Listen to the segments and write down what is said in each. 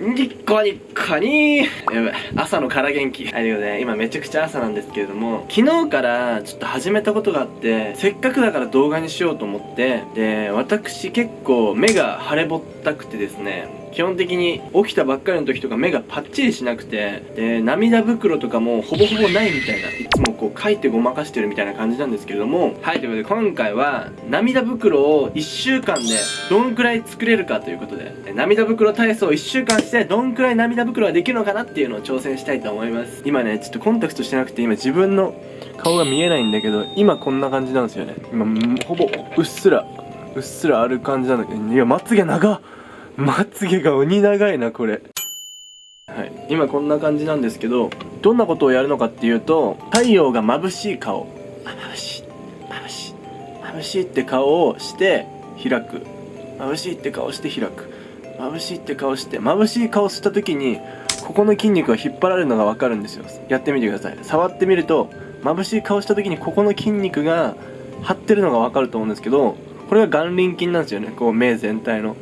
ニッコニッコにーやばい朝のから元気。はいということで今めちゃくちゃ朝なんですけれども昨日からちょっと始めたことがあってせっかくだから動画にしようと思ってで私結構目が腫れぼったくてですね基本的に起きたばっかりの時とか目がパッチリしなくてで涙袋とかもほぼほぼないみたいないつもこう書いてごまかしてるみたいな感じなんですけれどもはいということで今回は涙袋を1週間でどんくらい作れるかということで涙袋体操1週間してどんくらい涙袋ができるのかなっていうのを挑戦したいと思います。今ねちょっとコンタクトしてなくて今自分の顔が見えないんだけど今こんな感じなんですよね。今ほぼうっすらうっすらある感じなんだけどいやまつげ長っ。まつげが鬼長いなこれ。はい。今こんな感じなんですけどどんなことをやるのかっていうと太陽が眩しい顔。眩しい。眩しい。眩しいって顔をして開く。眩しいって顔して開く。眩しいって顔して眩しい顔した時にここの筋肉が引っ張られるのが分かるんですよ。やってみてください。触ってみると眩しい顔した時にここの筋肉が張ってるのが分かると思うんですけどこれが眼輪筋なんですよね。こう目全体の。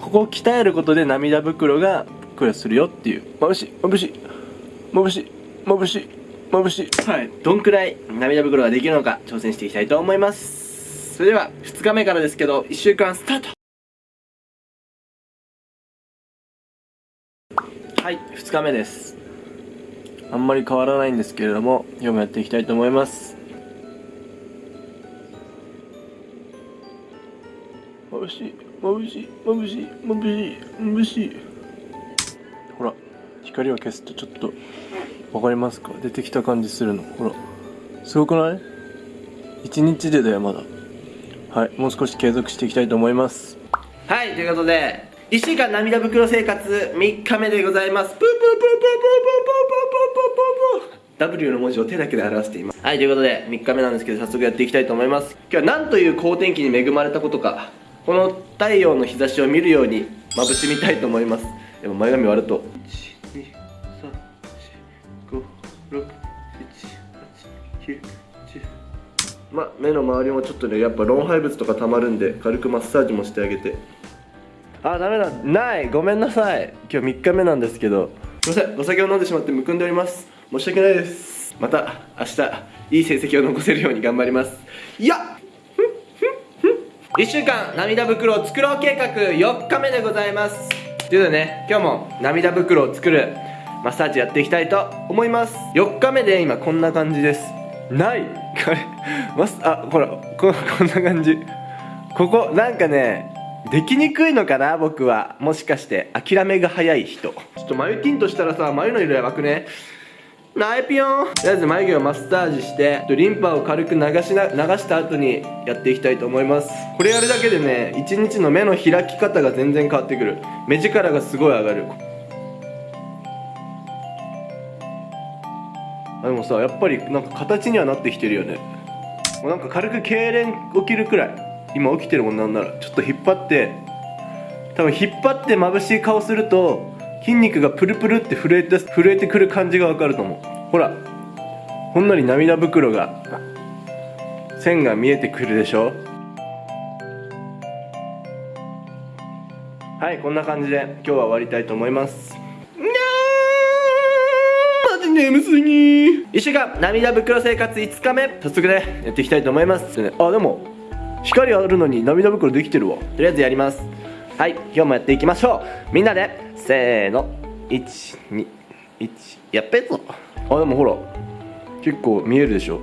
ここを鍛えることで涙袋がぷっくらするよっていう。眩しい眩しい。眩しい眩しい眩しい。はい。どんくらい涙袋ができるのか挑戦していきたいと思います。それでは2日目からですけど1週間スタート。はい2日目です。あんまり変わらないんですけれども今日もやっていきたいと思います。眩しい眩しい眩しい眩しい眩しい。ほら光を消すとちょっとわかりますか？出てきた感じするの。ほらすごくない？一日でだよまだ。はいもう少し継続していきたいと思います。はいということで1週間涙袋生活3日目でございます。プープープープープープープープープープープー W の文字を手だけで表していますはいということで3日目なんですけど早速やっていきたいと思います今日は何という好天気に恵まれたことかこの太陽の日差しを見るように眩しみたいと思いますでも前髪割るとま目の周りもちょっとねやっぱ老廃物とかたまるんで軽くマッサージもしてあげてあダメだ。ない。ごめんなさい。今日3日目なんですけど。すいません。お酒を飲んでしまってむくんでおります。申し訳ないです。また明日いい成績を残せるように頑張ります。いや！1週間涙袋を作ろう計画4日目でございます。ということでね今日も涙袋を作るマッサージやっていきたいと思います。4日目で今こんな感じです。ない。これマスあほらここんな感じ。ここなんかねできにくいのかな僕は。もしかして諦めが早い人。ちょっと眉ティントしたらさ眉の色やばくね。ナイピヨン。とりあえず眉毛をマッサージしてリンパを軽く流しな流した後にやっていきたいと思います。これやるだけでね一日の目の開き方が全然変わってくる。目力がすごい上がる。あでもさやっぱりなんか形にはなってきてるよね。もうなんか軽く痙攣起きるくらい。今起きてるもんなんならちょっと引っ張って多分引っ張って眩しい顔すると筋肉がプルプルって震えて震えてくる感じがわかると思う。ほらほんのり涙袋が線が見えてくるでしょ。はいこんな感じで今日は終わりたいと思います。にゃーマジ眠すぎ1週間涙袋生活5日目早速ねやっていきたいと思います。あでも光あるのに涙袋できてるわ。とりあえずやります。はい今日もやっていきましょう。みんなでせーの。121やっべえぞ。あでもほら結構見えるでしょ。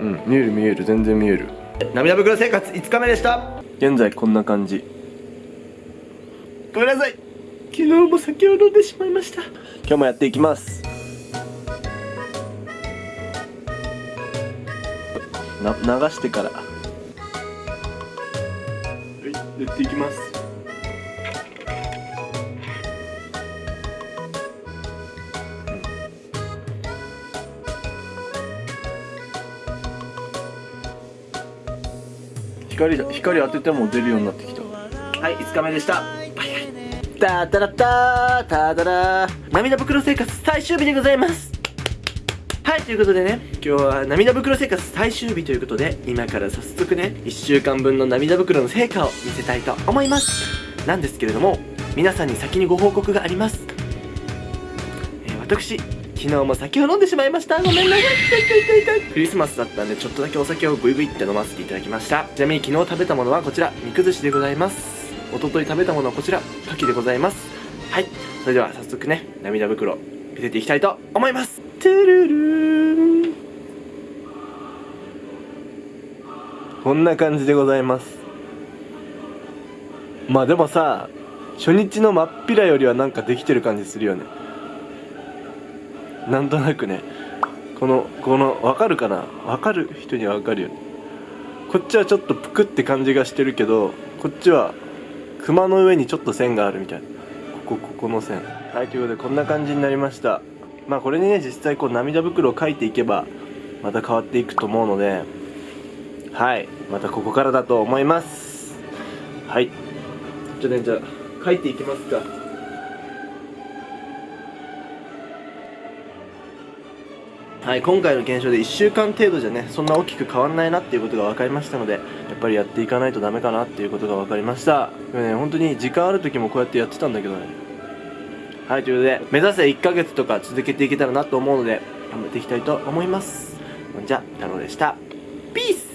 うん見える見える。全然見える。涙袋生活5日目でした。現在こんな感じ。ごめんなさい。昨日も酒を飲んでしまいました。今日もやっていきますな流してから。はいやっていきます。光光当てても出るようになってきた。はい5日目でした。タタラタタタラ涙袋生活最終日でございます。はいということでね今日は涙袋生活最終日ということで今から早速ね1週間分の涙袋の成果を見せたいと思います。なんですけれども皆さんに先にご報告があります、えー私昨日も酒を飲んでしまいました。ごめんなさい。クリスマスだったんでちょっとだけお酒をグイグイって飲ませていただきました。ちなみに昨日食べたものはこちら肉寿司でございます。一昨日食べたものはこちら牡蠣でございます。はい。それでは早速ね涙袋見せていきたいと思います。トゥルルーンこんな感じでございます。まあでもさ初日の真っ平よりはなんかできてる感じするよね。なんとなくね。このこの分かるかな？分かる人には分かるよね。こっちはちょっとぷくって感じがしてるけどこっちは熊の上にちょっと線があるみたいな。ここここの線。はいということでこんな感じになりました。まあこれにね実際こう涙袋を描いていけばまた変わっていくと思うのではいまたここからだと思います。はい。じゃあねじゃあ描いていきますか。はい今回の検証で1週間程度じゃねそんな大きく変わんないなっていうことが分かりましたのでやっぱりやっていかないとダメかなっていうことが分かりました。でもね本当に時間ある時もこうやってやってたんだけどね。はいということで目指せ1ヶ月とか続けていけたらなと思うので頑張っていきたいと思います。じゃあ太郎でした Peace!